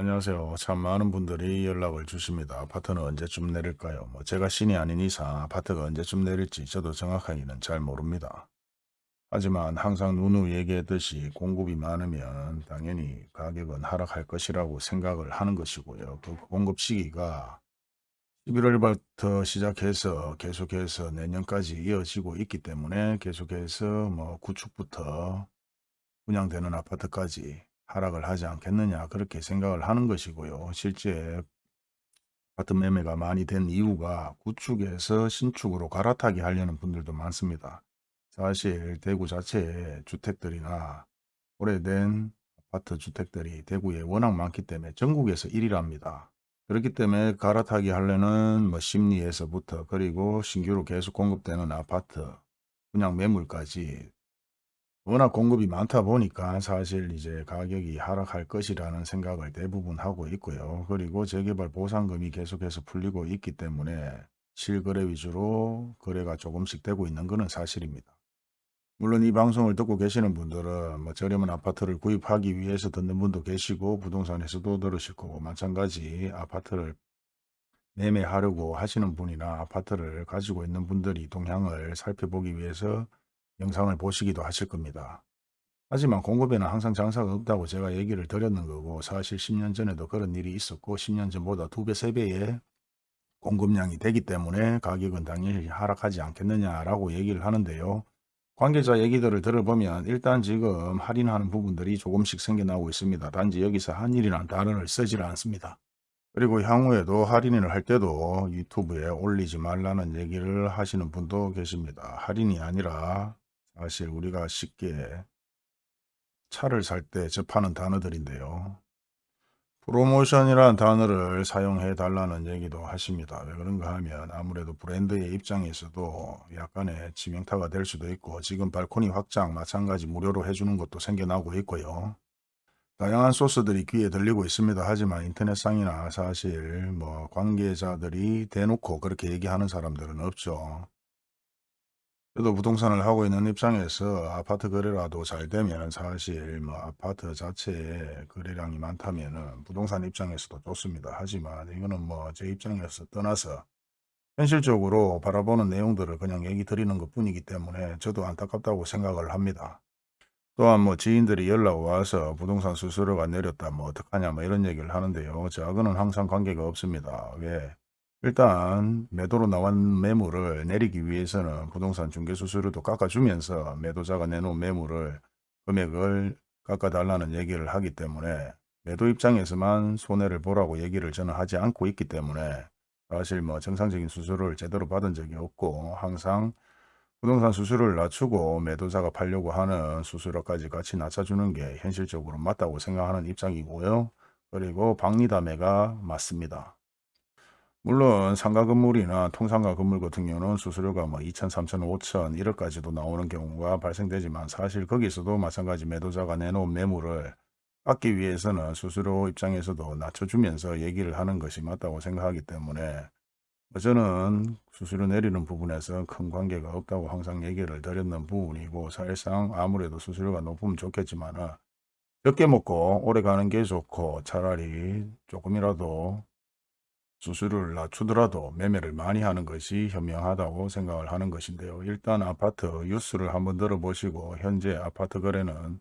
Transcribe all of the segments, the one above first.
안녕하세요. 참 많은 분들이 연락을 주십니다. 아파트는 언제쯤 내릴까요? 뭐 제가 신이 아닌 이상 아파트가 언제쯤 내릴지 저도 정확하게는 잘 모릅니다. 하지만 항상 누누 얘기했듯이 공급이 많으면 당연히 가격은 하락할 것이라고 생각을 하는 것이고요. 그 공급 시기가 11월부터 시작해서 계속해서 내년까지 이어지고 있기 때문에 계속해서 뭐 구축부터 분양되는 아파트까지 하락을 하지 않겠느냐 그렇게 생각을 하는 것이고요. 실제 아파트 매매가 많이 된 이유가 구축에서 신축으로 갈아타기 하려는 분들도 많습니다. 사실 대구 자체에 주택들이나 오래된 아파트 주택들이 대구에 워낙 많기 때문에 전국에서 1위랍니다. 그렇기 때문에 갈아타기 하려는 뭐 심리에서부터 그리고 신규로 계속 공급되는 아파트 분양 매물까지 워낙 공급이 많다 보니까 사실 이제 가격이 하락할 것이라는 생각을 대부분 하고 있고요. 그리고 재개발 보상금이 계속해서 풀리고 있기 때문에 실거래 위주로 거래가 조금씩 되고 있는 것은 사실입니다. 물론 이 방송을 듣고 계시는 분들은 뭐 저렴한 아파트를 구입하기 위해서 듣는 분도 계시고 부동산에서도 들으실 거고 마찬가지 아파트를 매매하려고 하시는 분이나 아파트를 가지고 있는 분들이 동향을 살펴보기 위해서 영상을 보시기도 하실 겁니다. 하지만 공급에는 항상 장사가 없다고 제가 얘기를 드렸는 거고 사실 10년 전에도 그런 일이 있었고 10년 전보다 2배, 3배의 공급량이 되기 때문에 가격은 당연히 하락하지 않겠느냐라고 얘기를 하는데요. 관계자 얘기들을 들어보면 일단 지금 할인하는 부분들이 조금씩 생겨나고 있습니다. 단지 여기서 한일이라는 단어를 쓰질 않습니다. 그리고 향후에도 할인을 할 때도 유튜브에 올리지 말라는 얘기를 하시는 분도 계십니다. 할인이 아니라 사실 우리가 쉽게 차를 살 때 접하는 단어들인데요. 프로모션이라는 단어를 사용해 달라는 얘기도 하십니다. 왜 그런가 하면 아무래도 브랜드의 입장에서도 약간의 지명타가 될 수도 있고 지금 발코니 확장 마찬가지 무료로 해주는 것도 생겨나고 있고요. 다양한 소스들이 귀에 들리고 있습니다. 하지만 인터넷상이나 사실 뭐 관계자들이 대놓고 그렇게 얘기하는 사람들은 없죠. 저도 부동산을 하고 있는 입장에서 아파트 거래라도 잘 되면 사실 뭐 아파트 자체에 거래량이 많다면 부동산 입장에서도 좋습니다. 하지만 이거는 뭐 제 입장에서 떠나서 현실적으로 바라보는 내용들을 그냥 얘기 드리는 것 뿐이기 때문에 저도 안타깝다고 생각을 합니다. 또한 뭐 지인들이 연락 와서 부동산 수수료가 내렸다 뭐 어떡하냐 뭐 이런 얘기를 하는데요. 저하고는 항상 관계가 없습니다. 왜? 일단 매도로 나온 매물을 내리기 위해서는 부동산 중개수수료도 깎아주면서 매도자가 내놓은 매물을 금액을 깎아달라는 얘기를 하기 때문에 매도 입장에서만 손해를 보라고 얘기를 저는 하지 않고 있기 때문에 사실 뭐 정상적인 수수료를 제대로 받은 적이 없고 항상 부동산 수수료를 낮추고 매도자가 팔려고 하는 수수료까지 같이 낮춰주는 게 현실적으로 맞다고 생각하는 입장이고요. 그리고 박리담회가 맞습니다. 물론 상가 건물이나 통상가 건물 같은 경우는 수수료가 뭐 2천, 3천, 5천 1억까지도 나오는 경우가 발생되지만 사실 거기서도 마찬가지 매도자가 내놓은 매물을 받기 위해서는 수수료 입장에서도 낮춰주면서 얘기를 하는 것이 맞다고 생각하기 때문에 뭐 저는 수수료 내리는 부분에서 큰 관계가 없다고 항상 얘기를 드렸는 부분이고 사실상 아무래도 수수료가 높으면 좋겠지만 적게 먹고 오래 가는 게 좋고 차라리 조금이라도 수수료를 낮추더라도 매매를 많이 하는 것이 현명하다고 생각을 하는 것인데요. 일단 아파트 뉴스를 한번 들어보시고 현재 아파트 거래는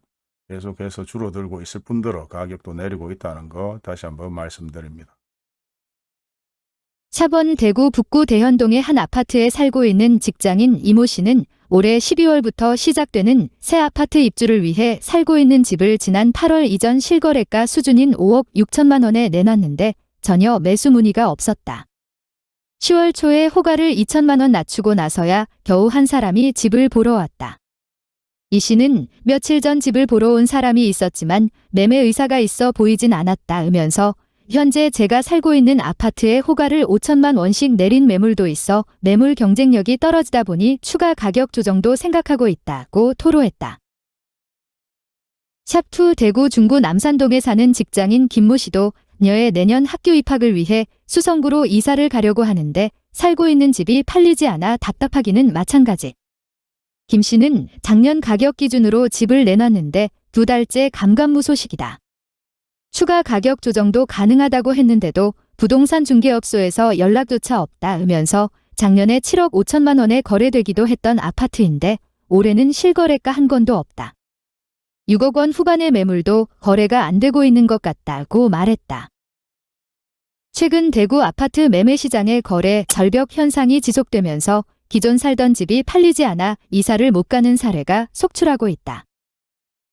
계속해서 줄어들고 있을 뿐더러 가격도 내리고 있다는 거 다시 한번 말씀드립니다. 샵원 대구 북구 대현동의 한 아파트에 살고 있는 직장인 이모 씨는 올해 12월부터 시작되는 새 아파트 입주를 위해 살고 있는 집을 지난 8월 이전 실거래가 수준인 5억 6천만 원에 내놨는데 전혀 매수 문의가 없었다. 10월 초에 호가를 2천만 원 낮추고 나서야 겨우 한 사람이 집을 보러 왔다. 이 씨는 며칠 전 집을 보러 온 사람이 있었지만 매매 의사가 있어 보이진 않았다 으면서 현재 제가 살고 있는 아파트에 호가를 5천만 원씩 내린 매물도 있어 매물 경쟁력이 떨어지다 보니 추가 가격 조정도 생각하고 있다고 토로했다. 샵2 대구 중구 남산동에 사는 직장인 김모 씨도 녀의 내년 학교 입학을 위해 수성구로 이사를 가려고 하는데 살고 있는 집이 팔리지 않아 답답하기는 마찬가지. 김 씨는 작년 가격 기준으로 집을 내놨는데 두 달째 감감무소식이다. 추가 가격 조정도 가능하다고 했는데도 부동산 중개업소에서 연락조차 없다 으면서 작년에 7억 5천만 원에 거래되기도 했던 아파트인데 올해는 실거래가 한 건도 없다. 6억 원 후반의 매물도 거래가 안 되고 있는 것 같다고 말했다. 최근 대구 아파트 매매 시장의 거래 절벽 현상이 지속되면서 기존 살던 집이 팔리지 않아 이사를 못 가는 사례가 속출하고 있다.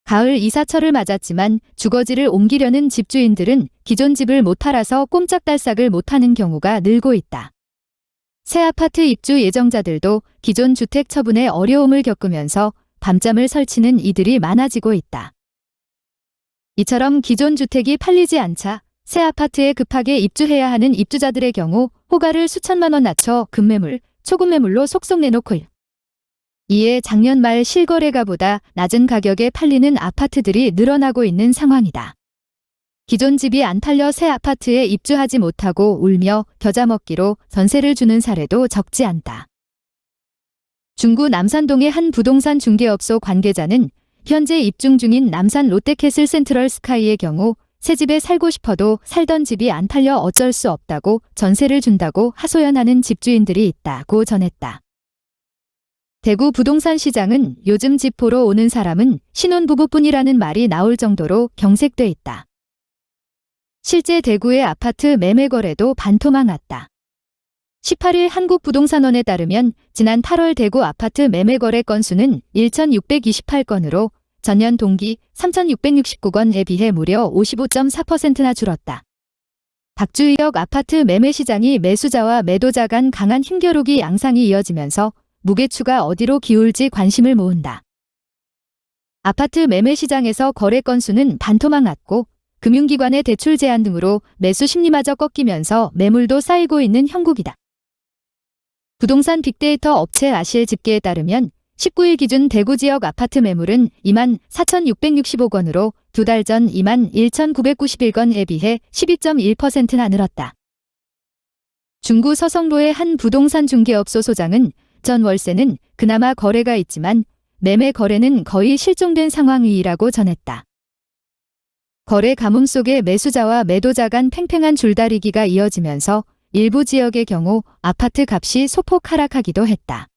가을 이사철을 맞았지만 주거지를 옮기려는 집주인들은 기존 집을 못 팔아서 꼼짝달싹을 못하는 경우가 늘고 있다. 새 아파트 입주 예정자들도 기존 주택 처분에 어려움을 겪으면서 밤잠을 설치는 이들이 많아지고 있다. 이처럼 기존 주택이 팔리지 않자 새 아파트에 급하게 입주해야 하는 입주자들의 경우 호가를 수천만 원 낮춰 급매물, 초급매물로 속속 내놓고 이에 작년 말 실거래가보다 낮은 가격에 팔리는 아파트들이 늘어나고 있는 상황이다. 기존 집이 안 팔려 새 아파트에 입주하지 못하고 울며 겨자 먹기로 전세를 주는 사례도 적지 않다. 중구 남산동의 한 부동산 중개업소 관계자는 현재 입중 중인 남산 롯데캐슬 센트럴 스카이의 경우 새 집에 살고 싶어도 살던 집이 안 팔려 어쩔 수 없다고 전세를 준다고 하소연하는 집주인들이 있다고 전했다. 대구 부동산 시장은 요즘 집 보러 오는 사람은 신혼부부뿐이라는 말이 나올 정도로 경색돼 있다. 실제 대구의 아파트 매매 거래도 반토막 났다. 18일 한국부동산원에 따르면 지난 8월 대구 아파트 매매 거래 건수는 1,628건으로 전년 동기 3,669건에 비해 무려 55.4%나 줄었다. 박주희역 아파트 매매 시장이 매수자와 매도자 간 강한 힘겨루기 양상이 이어지면서 무게추가 어디로 기울지 관심을 모은다. 아파트 매매 시장에서 거래 건수는 반토막 났고 금융기관의 대출 제한 등으로 매수 심리마저 꺾이면서 매물도 쌓이고 있는 형국이다. 부동산 빅데이터 업체 아실 집계에 따르면 19일 기준 대구 지역 아파트 매물은 2만 4,665건으로 두 달 전 2만 1,991건에 비해 12.1%나 늘었다. 중구 서성로의 한 부동산 중개업소 소장은 전 월세는 그나마 거래가 있지만 매매 거래는 거의 실종된 상황이라고 전했다. 거래 가뭄 속에 매수자와 매도자 간 팽팽한 줄다리기가 이어지면서 일부 지역의 경우 아파트 값이 소폭 하락하기도 했다.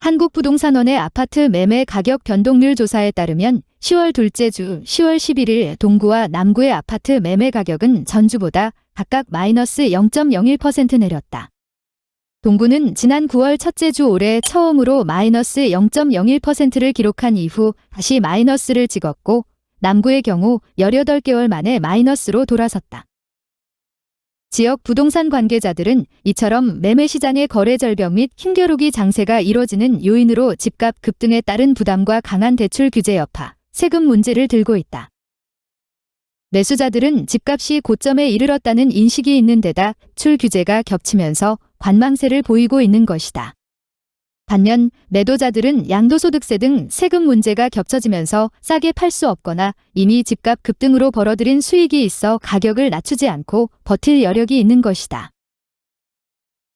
한국부동산원의 아파트 매매 가격 변동률 조사에 따르면 10월 둘째 주 10월 11일 동구와 남구의 아파트 매매 가격은 전주보다 각각 마이너스 0.01% 내렸다. 동구는 지난 9월 첫째 주 올해 처음으로 마이너스 0.01%를 기록한 이후 다시 마이너스를 찍었고 남구의 경우 18개월 만에 마이너스로 돌아섰다. 지역 부동산 관계자들은 이처럼 매매 시장의 거래 절벽 및 힘겨루기 장세가 이뤄지는 요인으로 집값 급등에 따른 부담과 강한 대출 규제 여파, 세금 문제를 들고 있다. 매수자들은 집값이 고점에 이르렀다는 인식이 있는 데다 출 규제가 겹치면서 관망세를 보이고 있는 것이다. 반면 매도자들은 양도소득세 등 세금 문제가 겹쳐지면서 싸게 팔 수 없거나 이미 집값 급등으로 벌어들인 수익이 있어 가격을 낮추지 않고 버틸 여력이 있는 것이다.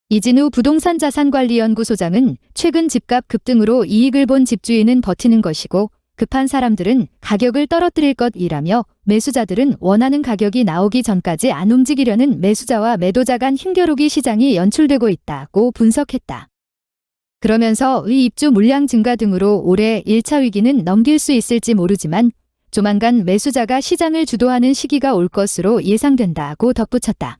이진우 부동산 자산관리연구소장은 최근 집값 급등으로 이익을 본 집주인은 버티는 것이고 급한 사람들은 가격을 떨어뜨릴 것이라며 매수자들은 원하는 가격이 나오기 전까지 안 움직이려는 매수자와 매도자 간 힘겨루기 시장이 연출되고 있다고 분석했다. 그러면서 의 입주 물량 증가 등으로 올해 1차 위기는 넘길 수 있을지 모르지만 조만간 매수자가 시장을 주도하는 시기가 올 것으로 예상된다고 덧붙였다.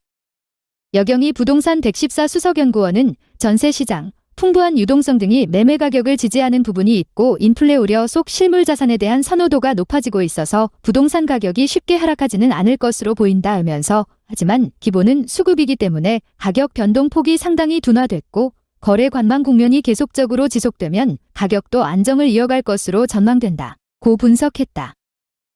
여경이 부동산 114 수석연구원은 전세시장, 풍부한 유동성 등이 매매 가격을 지지하는 부분이 있고 인플레 우려 속 실물 자산에 대한 선호도가 높아지고 있어서 부동산 가격이 쉽게 하락하지는 않을 것으로 보인다 하면서 하지만 기본은 수급이기 때문에 가격 변동 폭이 상당히 둔화됐고 거래 관망 국면이 계속적으로 지속되면 가격도 안정을 이어갈 것으로 전망된다. 고 분석했다.